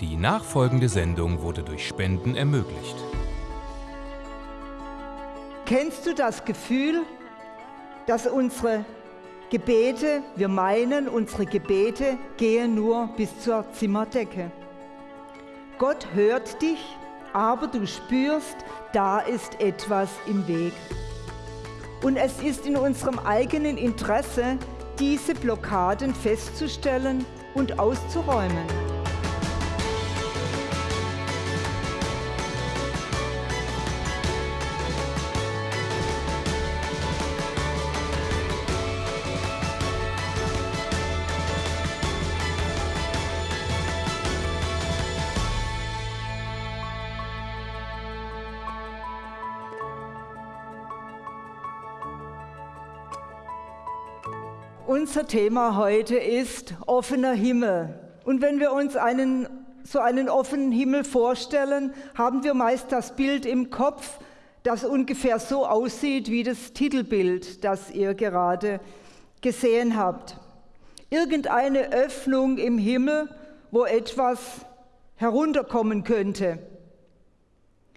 Die nachfolgende Sendung wurde durch Spenden ermöglicht. Kennst du das Gefühl, dass unsere Gebete, wir meinen, unsere Gebete gehen nur bis zur Zimmerdecke? Gott hört dich, aber du spürst, da ist etwas im Weg. Und es ist in unserem eigenen Interesse, diese Blockaden festzustellen und auszuräumen. Unser Thema heute ist offener Himmel. Und wenn wir uns einen, so einen offenen Himmel vorstellen, haben wir meist das Bild im Kopf, das ungefähr so aussieht wie das Titelbild, das ihr gerade gesehen habt. Irgendeine Öffnung im Himmel, wo etwas herunterkommen könnte.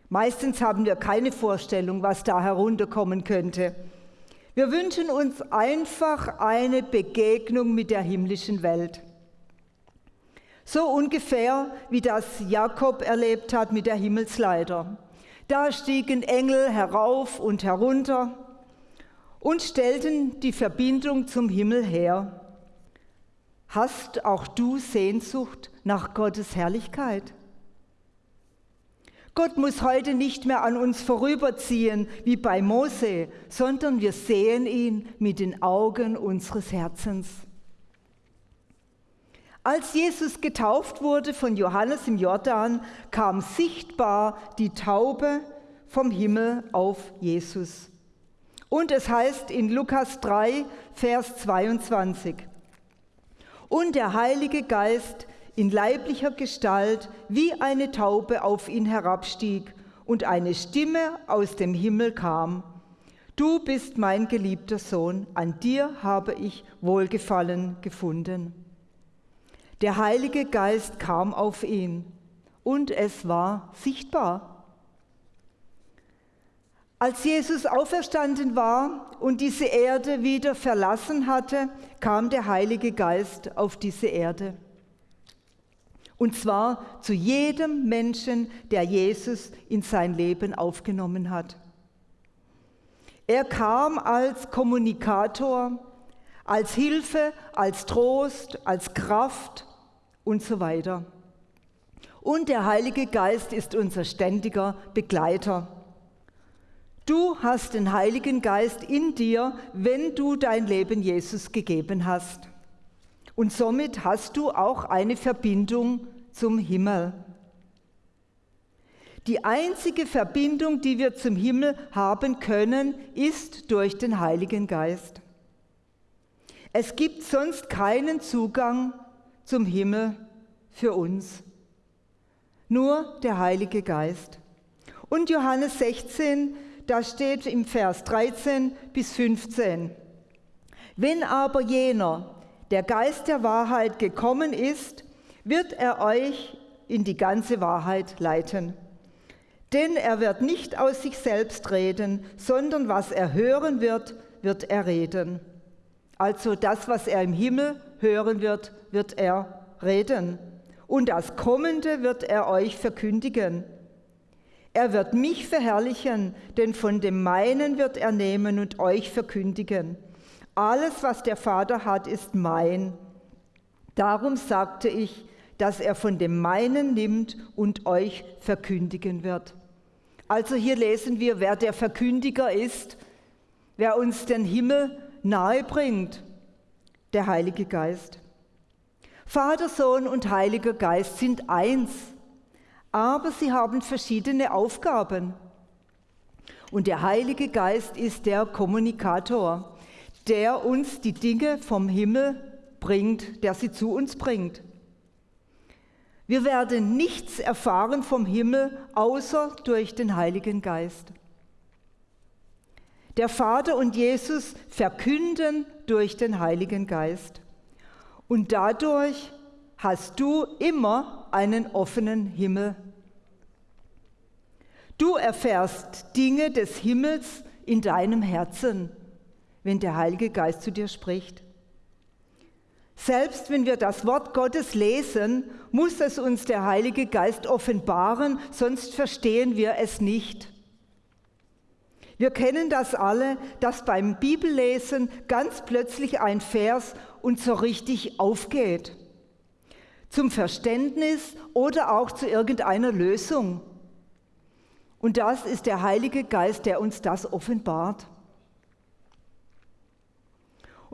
Meistens haben wir keine Vorstellung, was da herunterkommen könnte. Wir wünschen uns einfach eine Begegnung mit der himmlischen Welt. So ungefähr wie das Jakob erlebt hat mit der Himmelsleiter. Da stiegen Engel herauf und herunter und stellten die Verbindung zum Himmel her. Hast auch du Sehnsucht nach Gottes Herrlichkeit? Gott muss heute nicht mehr an uns vorüberziehen wie bei Mose, sondern wir sehen ihn mit den Augen unseres Herzens. Als Jesus getauft wurde von Johannes im Jordan, kam sichtbar die Taube vom Himmel auf Jesus. Und es heißt in Lukas 3, Vers 22, und der Heilige Geist in leiblicher Gestalt wie eine Taube auf ihn herabstieg und eine Stimme aus dem Himmel kam. Du bist mein geliebter Sohn, an dir habe ich Wohlgefallen gefunden. Der Heilige Geist kam auf ihn und es war sichtbar. Als Jesus auferstanden war und diese Erde wieder verlassen hatte, kam der Heilige Geist auf diese Erde. Und zwar zu jedem Menschen, der Jesus in sein Leben aufgenommen hat. Er kam als Kommunikator, als Hilfe, als Trost, als Kraft und so weiter. Und der Heilige Geist ist unser ständiger Begleiter. Du hast den Heiligen Geist in dir, wenn du dein Leben Jesus gegeben hast. Und somit hast du auch eine Verbindung zum Himmel. Die einzige Verbindung, die wir zum Himmel haben können, ist durch den Heiligen Geist. Es gibt sonst keinen Zugang zum Himmel für uns. Nur der Heilige Geist. Und Johannes 16, da steht im Vers 13 bis 15. Wenn aber jener, der Geist der Wahrheit gekommen ist, wird er euch in die ganze Wahrheit leiten. Denn er wird nicht aus sich selbst reden, sondern was er hören wird, wird er reden. Also das, was er im Himmel hören wird, wird er reden. Und das Kommende wird er euch verkündigen. Er wird mich verherrlichen, denn von dem meinen wird er nehmen und euch verkündigen. Alles, was der Vater hat, ist mein. Darum sagte ich, dass er von dem meinen nimmt und euch verkündigen wird. Also hier lesen wir, wer der Verkündiger ist, wer uns den Himmel nahe bringt, der Heilige Geist. Vater, Sohn und Heiliger Geist sind eins, aber sie haben verschiedene Aufgaben. Und der Heilige Geist ist der Kommunikator der uns die Dinge vom Himmel bringt, der sie zu uns bringt. Wir werden nichts erfahren vom Himmel außer durch den Heiligen Geist. Der Vater und Jesus verkünden durch den Heiligen Geist. Und dadurch hast du immer einen offenen Himmel. Du erfährst Dinge des Himmels in deinem Herzen, wenn der Heilige Geist zu dir spricht. Selbst wenn wir das Wort Gottes lesen, muss es uns der Heilige Geist offenbaren, sonst verstehen wir es nicht. Wir kennen das alle, dass beim Bibellesen ganz plötzlich ein Vers uns so richtig aufgeht. Zum Verständnis oder auch zu irgendeiner Lösung. Und das ist der Heilige Geist, der uns das offenbart.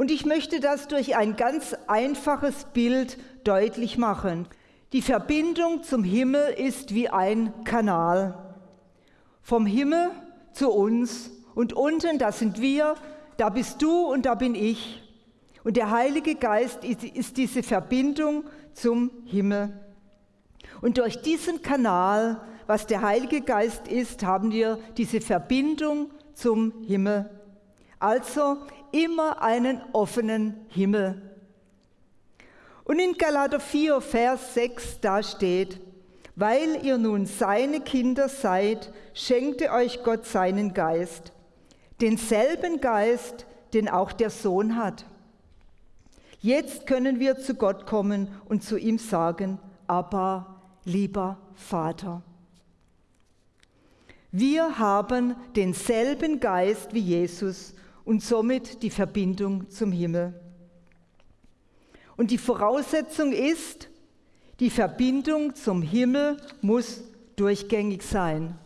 Und ich möchte das durch ein ganz einfaches Bild deutlich machen. Die Verbindung zum Himmel ist wie ein Kanal. Vom Himmel zu uns und unten, da sind wir, da bist du und da bin ich. Und der Heilige Geist ist, ist diese Verbindung zum Himmel. Und durch diesen Kanal, was der Heilige Geist ist, haben wir diese Verbindung zum Himmel. Also immer einen offenen Himmel. Und in Galater 4, Vers 6, da steht, weil ihr nun seine Kinder seid, schenkte euch Gott seinen Geist, denselben Geist, den auch der Sohn hat. Jetzt können wir zu Gott kommen und zu ihm sagen, aber lieber Vater. Wir haben denselben Geist wie Jesus und somit die Verbindung zum Himmel. Und die Voraussetzung ist, die Verbindung zum Himmel muss durchgängig sein.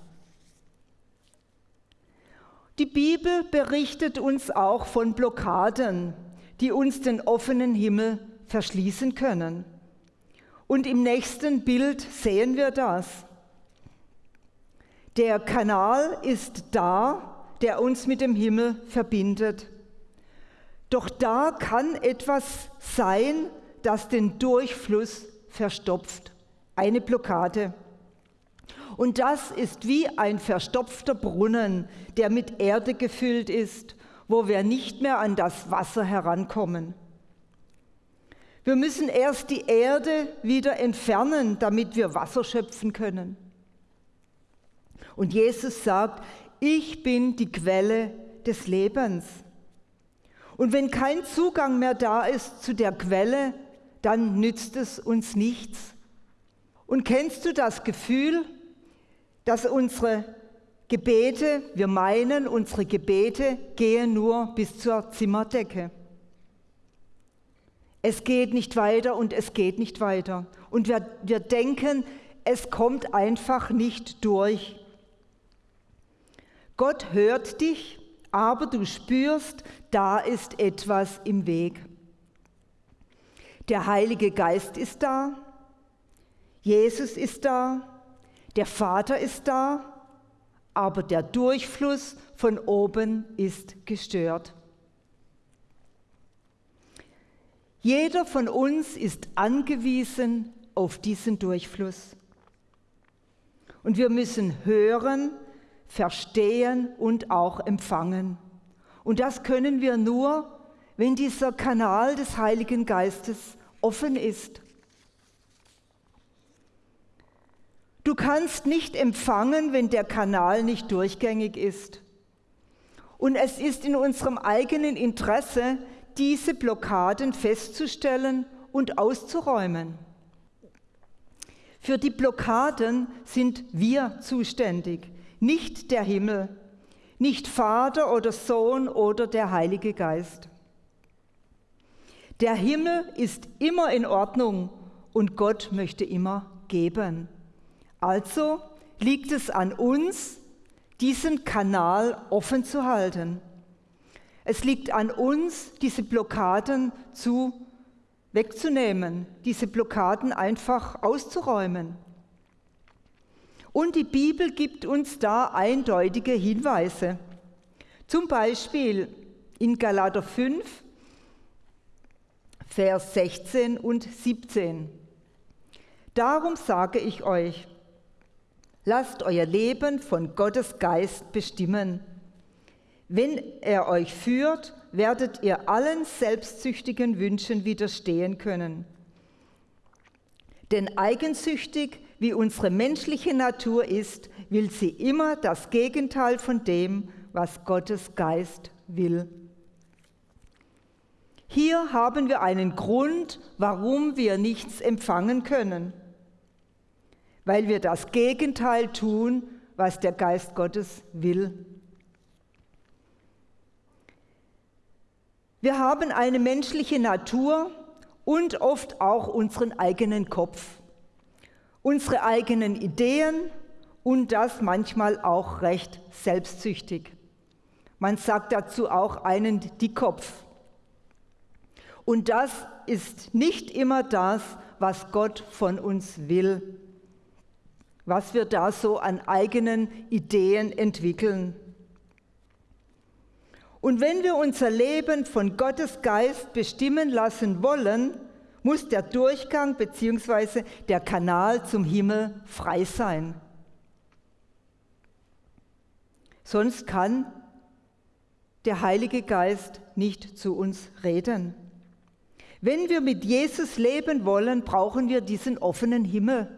Die Bibel berichtet uns auch von Blockaden, die uns den offenen Himmel verschließen können. Und im nächsten Bild sehen wir das. Der Kanal ist da, der uns mit dem Himmel verbindet. Doch da kann etwas sein, das den Durchfluss verstopft. Eine Blockade. Und das ist wie ein verstopfter Brunnen, der mit Erde gefüllt ist, wo wir nicht mehr an das Wasser herankommen. Wir müssen erst die Erde wieder entfernen, damit wir Wasser schöpfen können. Und Jesus sagt, ich bin die Quelle des Lebens. Und wenn kein Zugang mehr da ist zu der Quelle, dann nützt es uns nichts. Und kennst du das Gefühl, dass unsere Gebete, wir meinen, unsere Gebete gehen nur bis zur Zimmerdecke. Es geht nicht weiter und es geht nicht weiter. Und wir, wir denken, es kommt einfach nicht durch. Gott hört dich, aber du spürst, da ist etwas im Weg. Der Heilige Geist ist da, Jesus ist da, der Vater ist da, aber der Durchfluss von oben ist gestört. Jeder von uns ist angewiesen auf diesen Durchfluss. Und wir müssen hören, verstehen und auch empfangen. Und das können wir nur, wenn dieser Kanal des Heiligen Geistes offen ist. Du kannst nicht empfangen, wenn der Kanal nicht durchgängig ist. Und es ist in unserem eigenen Interesse, diese Blockaden festzustellen und auszuräumen. Für die Blockaden sind wir zuständig nicht der Himmel, nicht Vater oder Sohn oder der Heilige Geist. Der Himmel ist immer in Ordnung und Gott möchte immer geben. Also liegt es an uns, diesen Kanal offen zu halten. Es liegt an uns, diese Blockaden zu wegzunehmen, diese Blockaden einfach auszuräumen. Und die Bibel gibt uns da eindeutige Hinweise. Zum Beispiel in Galater 5, Vers 16 und 17. Darum sage ich euch, lasst euer Leben von Gottes Geist bestimmen. Wenn er euch führt, werdet ihr allen selbstsüchtigen Wünschen widerstehen können. Denn eigensüchtig wie unsere menschliche Natur ist, will sie immer das Gegenteil von dem, was Gottes Geist will. Hier haben wir einen Grund, warum wir nichts empfangen können. Weil wir das Gegenteil tun, was der Geist Gottes will. Wir haben eine menschliche Natur und oft auch unseren eigenen Kopf, unsere eigenen Ideen und das manchmal auch recht selbstsüchtig. Man sagt dazu auch einen Dickkopf. Und das ist nicht immer das, was Gott von uns will, was wir da so an eigenen Ideen entwickeln. Und wenn wir unser Leben von Gottes Geist bestimmen lassen wollen, muss der Durchgang bzw. der Kanal zum Himmel frei sein. Sonst kann der Heilige Geist nicht zu uns reden. Wenn wir mit Jesus leben wollen, brauchen wir diesen offenen Himmel.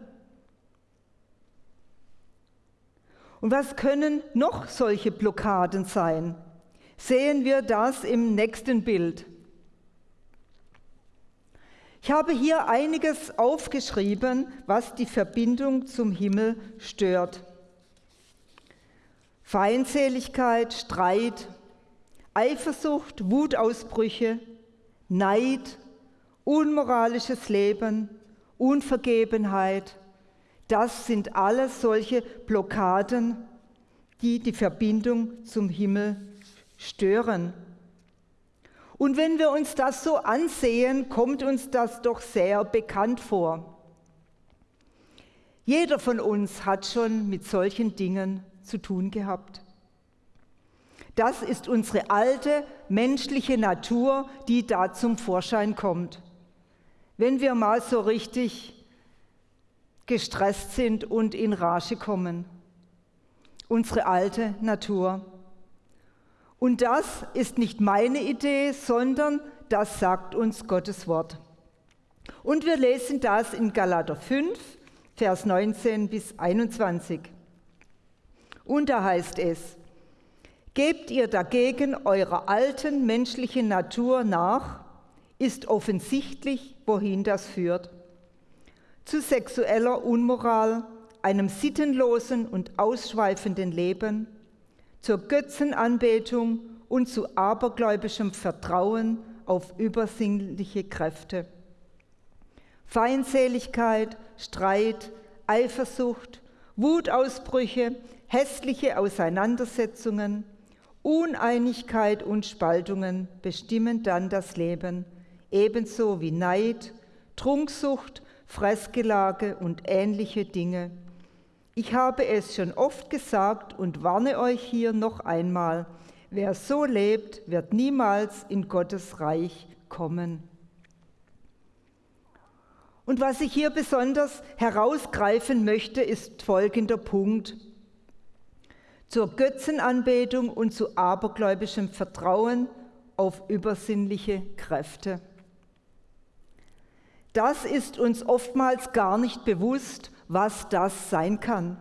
Und was können noch solche Blockaden sein? Sehen wir das im nächsten Bild. Ich habe hier einiges aufgeschrieben, was die Verbindung zum Himmel stört. Feindseligkeit, Streit, Eifersucht, Wutausbrüche, Neid, unmoralisches Leben, Unvergebenheit, das sind alles solche Blockaden, die die Verbindung zum Himmel stören. Und wenn wir uns das so ansehen, kommt uns das doch sehr bekannt vor. Jeder von uns hat schon mit solchen Dingen zu tun gehabt. Das ist unsere alte menschliche Natur, die da zum Vorschein kommt. Wenn wir mal so richtig gestresst sind und in Rage kommen. Unsere alte Natur. Und das ist nicht meine Idee, sondern das sagt uns Gottes Wort. Und wir lesen das in Galater 5, Vers 19 bis 21. Und da heißt es, Gebt ihr dagegen eurer alten menschlichen Natur nach, ist offensichtlich, wohin das führt. Zu sexueller Unmoral, einem sittenlosen und ausschweifenden Leben, zur Götzenanbetung und zu abergläubischem Vertrauen auf übersinnliche Kräfte. Feindseligkeit, Streit, Eifersucht, Wutausbrüche, hässliche Auseinandersetzungen, Uneinigkeit und Spaltungen bestimmen dann das Leben, ebenso wie Neid, Trunksucht, Fressgelage und ähnliche Dinge. Ich habe es schon oft gesagt und warne euch hier noch einmal, wer so lebt, wird niemals in Gottes Reich kommen. Und was ich hier besonders herausgreifen möchte, ist folgender Punkt zur Götzenanbetung und zu abergläubischem Vertrauen auf übersinnliche Kräfte. Das ist uns oftmals gar nicht bewusst, was das sein kann.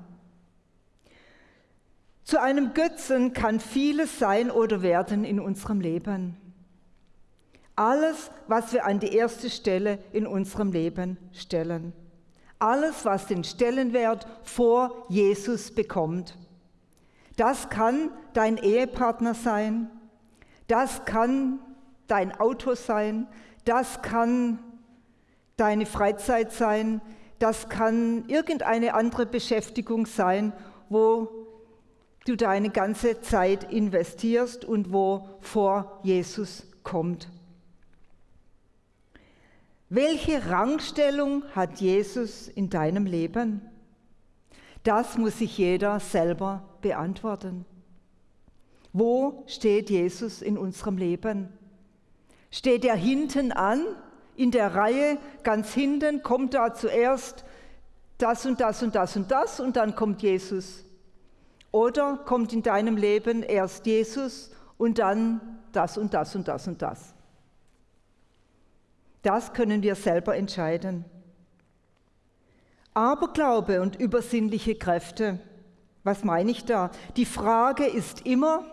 Zu einem Götzen kann vieles sein oder werden in unserem Leben. Alles, was wir an die erste Stelle in unserem Leben stellen. Alles, was den Stellenwert vor Jesus bekommt. Das kann dein Ehepartner sein, das kann dein Auto sein, das kann deine Freizeit sein, das kann irgendeine andere Beschäftigung sein, wo du deine ganze Zeit investierst und wo vor Jesus kommt. Welche Rangstellung hat Jesus in deinem Leben? Das muss sich jeder selber beantworten. Wo steht Jesus in unserem Leben? Steht er hinten an, in der Reihe, ganz hinten, kommt da zuerst das und das und das und das und dann kommt Jesus? Oder kommt in deinem Leben erst Jesus und dann das und das und das und das? Das können wir selber entscheiden. Aberglaube und übersinnliche Kräfte. Was meine ich da? Die Frage ist immer,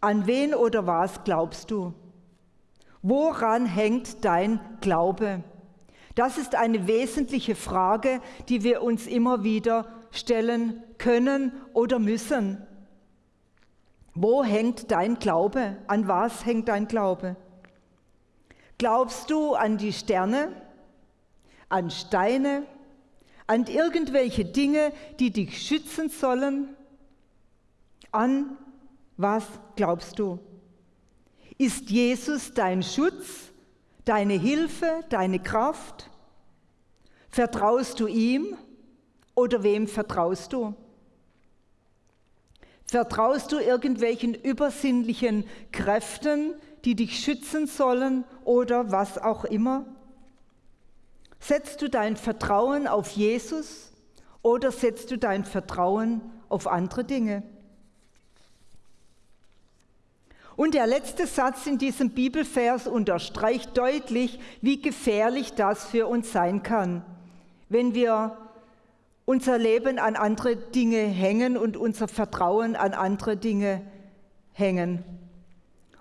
an wen oder was glaubst du? Woran hängt dein Glaube? Das ist eine wesentliche Frage, die wir uns immer wieder stellen können oder müssen. Wo hängt dein Glaube? An was hängt dein Glaube? Glaubst du an die Sterne, an Steine, an irgendwelche Dinge, die dich schützen sollen? An was glaubst du? Ist Jesus dein Schutz, deine Hilfe, deine Kraft? Vertraust du ihm oder wem vertraust du? Vertraust du irgendwelchen übersinnlichen Kräften, die dich schützen sollen oder was auch immer? Setzt du dein Vertrauen auf Jesus oder setzt du dein Vertrauen auf andere Dinge? Und der letzte Satz in diesem Bibelvers unterstreicht deutlich, wie gefährlich das für uns sein kann, wenn wir unser Leben an andere Dinge hängen und unser Vertrauen an andere Dinge hängen.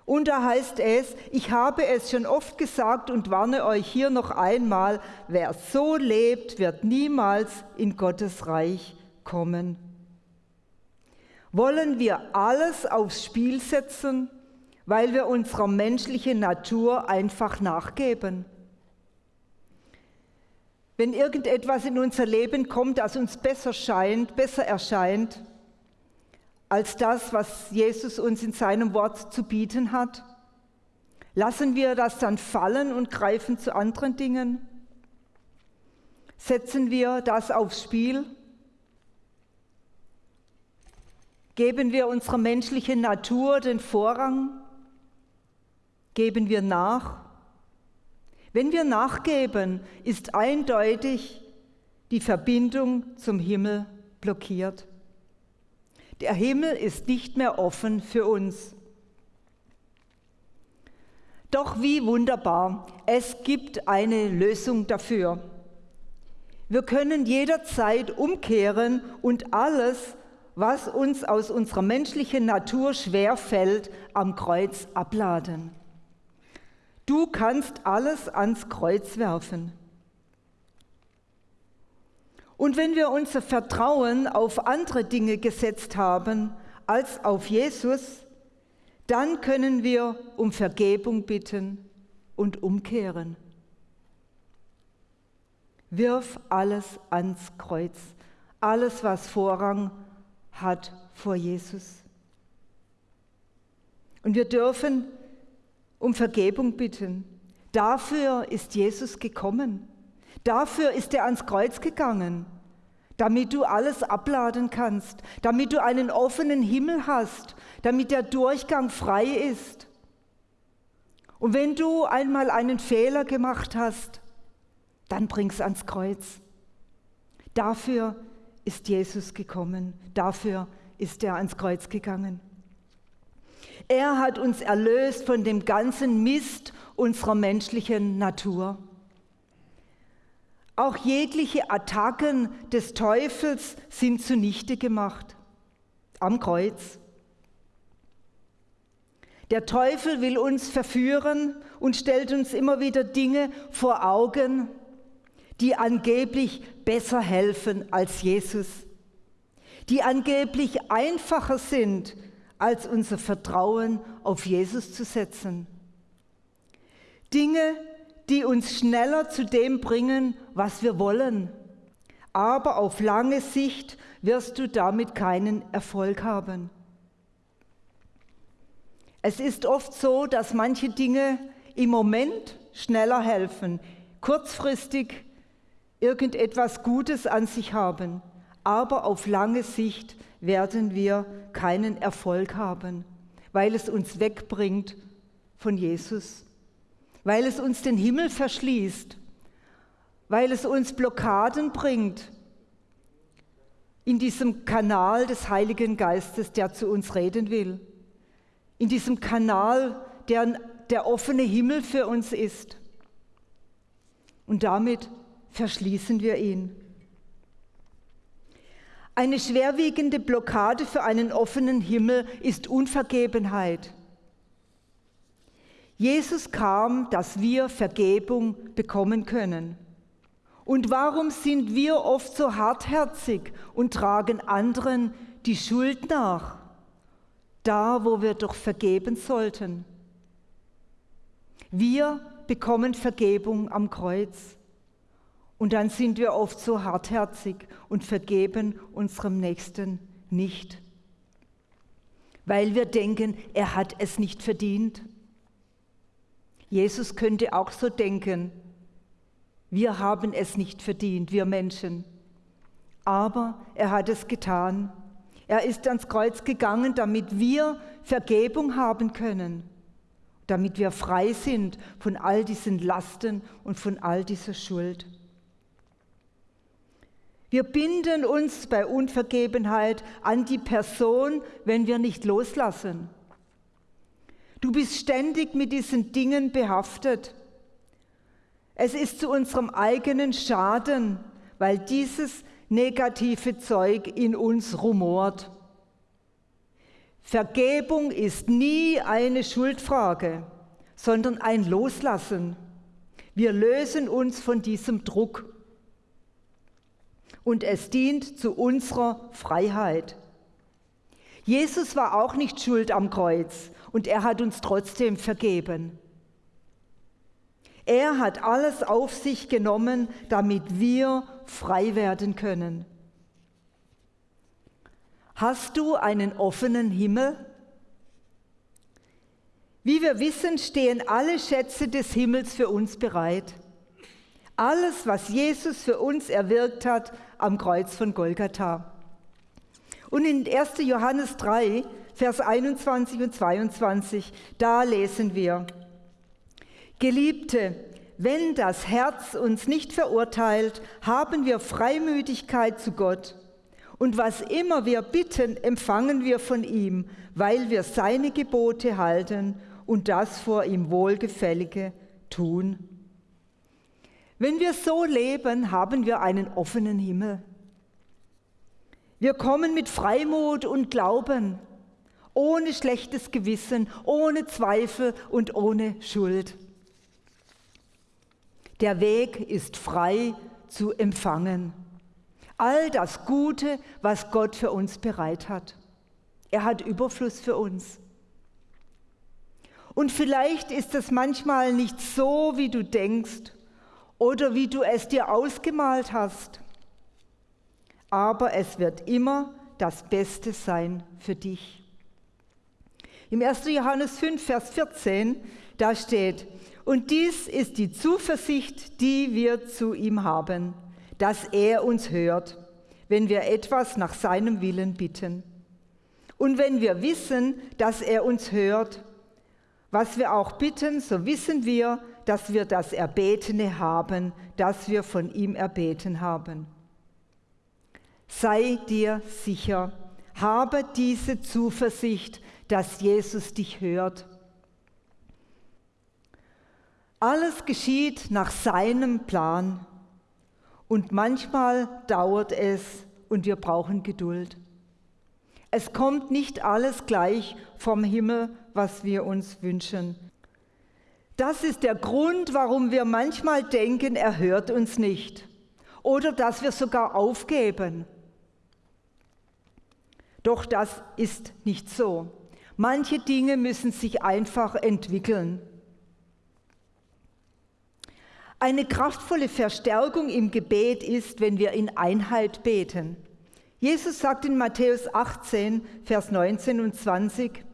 Und da heißt es, ich habe es schon oft gesagt und warne euch hier noch einmal, wer so lebt, wird niemals in Gottes Reich kommen. Wollen wir alles aufs Spiel setzen, weil wir unserer menschlichen Natur einfach nachgeben? Wenn irgendetwas in unser Leben kommt, das uns besser scheint, besser erscheint als das, was Jesus uns in seinem Wort zu bieten hat, lassen wir das dann fallen und greifen zu anderen Dingen? Setzen wir das aufs Spiel? Geben wir unserer menschlichen Natur den Vorrang? Geben wir nach? Wenn wir nachgeben, ist eindeutig die Verbindung zum Himmel blockiert. Der Himmel ist nicht mehr offen für uns. Doch wie wunderbar, es gibt eine Lösung dafür. Wir können jederzeit umkehren und alles, was uns aus unserer menschlichen Natur schwer fällt, am Kreuz abladen. Du kannst alles ans Kreuz werfen. Und wenn wir unser Vertrauen auf andere Dinge gesetzt haben als auf Jesus, dann können wir um Vergebung bitten und umkehren. Wirf alles ans Kreuz, alles, was Vorrang hat vor Jesus. Und wir dürfen um Vergebung bitten. Dafür ist Jesus gekommen. Dafür ist er ans Kreuz gegangen, damit du alles abladen kannst, damit du einen offenen Himmel hast, damit der Durchgang frei ist. Und wenn du einmal einen Fehler gemacht hast, dann bring's ans Kreuz. Dafür ist Jesus gekommen, dafür ist er ans Kreuz gegangen. Er hat uns erlöst von dem ganzen Mist unserer menschlichen Natur. Auch jegliche Attacken des Teufels sind zunichte gemacht am Kreuz. Der Teufel will uns verführen und stellt uns immer wieder Dinge vor Augen, die angeblich besser helfen als Jesus, die angeblich einfacher sind als unser Vertrauen auf Jesus zu setzen. Dinge, die uns schneller zu dem bringen, was wir wollen. Aber auf lange Sicht wirst du damit keinen Erfolg haben. Es ist oft so, dass manche Dinge im Moment schneller helfen, kurzfristig irgendetwas Gutes an sich haben, aber auf lange Sicht werden wir keinen Erfolg haben, weil es uns wegbringt von Jesus, weil es uns den Himmel verschließt, weil es uns Blockaden bringt in diesem Kanal des Heiligen Geistes, der zu uns reden will, in diesem Kanal, der der offene Himmel für uns ist. Und damit verschließen wir ihn. Eine schwerwiegende Blockade für einen offenen Himmel ist Unvergebenheit. Jesus kam, dass wir Vergebung bekommen können. Und warum sind wir oft so hartherzig und tragen anderen die Schuld nach, da wo wir doch vergeben sollten? Wir bekommen Vergebung am Kreuz. Und dann sind wir oft so hartherzig und vergeben unserem Nächsten nicht, weil wir denken, er hat es nicht verdient. Jesus könnte auch so denken, wir haben es nicht verdient, wir Menschen. Aber er hat es getan. Er ist ans Kreuz gegangen, damit wir Vergebung haben können, damit wir frei sind von all diesen Lasten und von all dieser Schuld. Wir binden uns bei Unvergebenheit an die Person, wenn wir nicht loslassen. Du bist ständig mit diesen Dingen behaftet. Es ist zu unserem eigenen Schaden, weil dieses negative Zeug in uns rumort. Vergebung ist nie eine Schuldfrage, sondern ein Loslassen. Wir lösen uns von diesem Druck und es dient zu unserer Freiheit. Jesus war auch nicht schuld am Kreuz und er hat uns trotzdem vergeben. Er hat alles auf sich genommen, damit wir frei werden können. Hast du einen offenen Himmel? Wie wir wissen, stehen alle Schätze des Himmels für uns bereit. Alles, was Jesus für uns erwirkt hat am Kreuz von Golgatha. Und in 1. Johannes 3, Vers 21 und 22, da lesen wir, Geliebte, wenn das Herz uns nicht verurteilt, haben wir Freimütigkeit zu Gott. Und was immer wir bitten, empfangen wir von ihm, weil wir seine Gebote halten und das vor ihm Wohlgefällige tun. Wenn wir so leben, haben wir einen offenen Himmel. Wir kommen mit Freimut und Glauben, ohne schlechtes Gewissen, ohne Zweifel und ohne Schuld. Der Weg ist frei zu empfangen. All das Gute, was Gott für uns bereit hat. Er hat Überfluss für uns. Und vielleicht ist es manchmal nicht so, wie du denkst oder wie du es dir ausgemalt hast. Aber es wird immer das Beste sein für dich. Im 1. Johannes 5, Vers 14, da steht, und dies ist die Zuversicht, die wir zu ihm haben, dass er uns hört, wenn wir etwas nach seinem Willen bitten. Und wenn wir wissen, dass er uns hört, was wir auch bitten, so wissen wir, dass wir das Erbetene haben, das wir von ihm erbeten haben. Sei dir sicher, habe diese Zuversicht, dass Jesus dich hört. Alles geschieht nach seinem Plan und manchmal dauert es und wir brauchen Geduld. Es kommt nicht alles gleich vom Himmel, was wir uns wünschen. Das ist der Grund, warum wir manchmal denken, er hört uns nicht oder dass wir sogar aufgeben. Doch das ist nicht so. Manche Dinge müssen sich einfach entwickeln. Eine kraftvolle Verstärkung im Gebet ist, wenn wir in Einheit beten. Jesus sagt in Matthäus 18, Vers 19 und 20,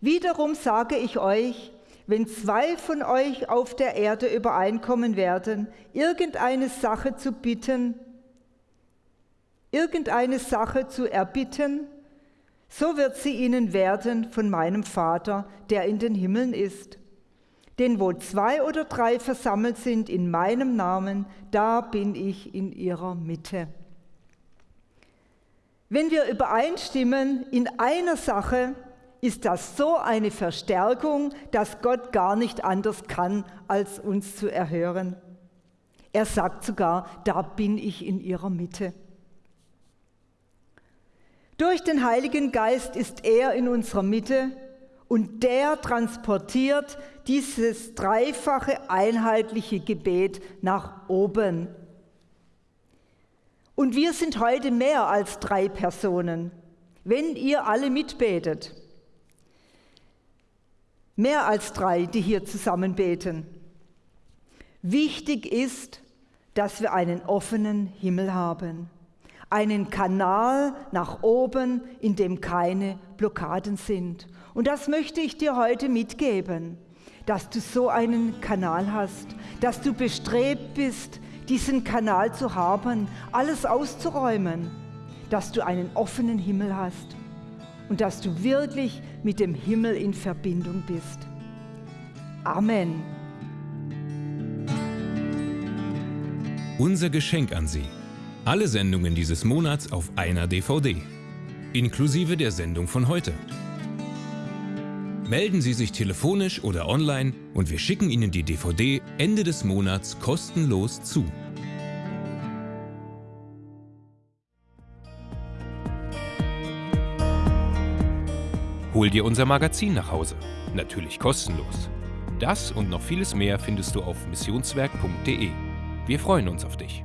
Wiederum sage ich euch, wenn zwei von euch auf der Erde übereinkommen werden, irgendeine Sache zu bitten, irgendeine Sache zu erbitten, so wird sie ihnen werden von meinem Vater, der in den Himmeln ist. Denn wo zwei oder drei versammelt sind in meinem Namen, da bin ich in ihrer Mitte. Wenn wir übereinstimmen in einer Sache, ist das so eine Verstärkung, dass Gott gar nicht anders kann, als uns zu erhören. Er sagt sogar, da bin ich in ihrer Mitte. Durch den Heiligen Geist ist er in unserer Mitte und der transportiert dieses dreifache einheitliche Gebet nach oben. Und wir sind heute mehr als drei Personen, wenn ihr alle mitbetet. Mehr als drei, die hier zusammen beten. Wichtig ist, dass wir einen offenen Himmel haben, einen Kanal nach oben, in dem keine Blockaden sind. Und das möchte ich dir heute mitgeben, dass du so einen Kanal hast, dass du bestrebt bist, diesen Kanal zu haben, alles auszuräumen, dass du einen offenen Himmel hast und dass du wirklich mit dem Himmel in Verbindung bist. Amen. Unser Geschenk an Sie. Alle Sendungen dieses Monats auf einer DVD. Inklusive der Sendung von heute. Melden Sie sich telefonisch oder online und wir schicken Ihnen die DVD Ende des Monats kostenlos zu. Hol dir unser Magazin nach Hause. Natürlich kostenlos. Das und noch vieles mehr findest du auf missionswerk.de. Wir freuen uns auf dich.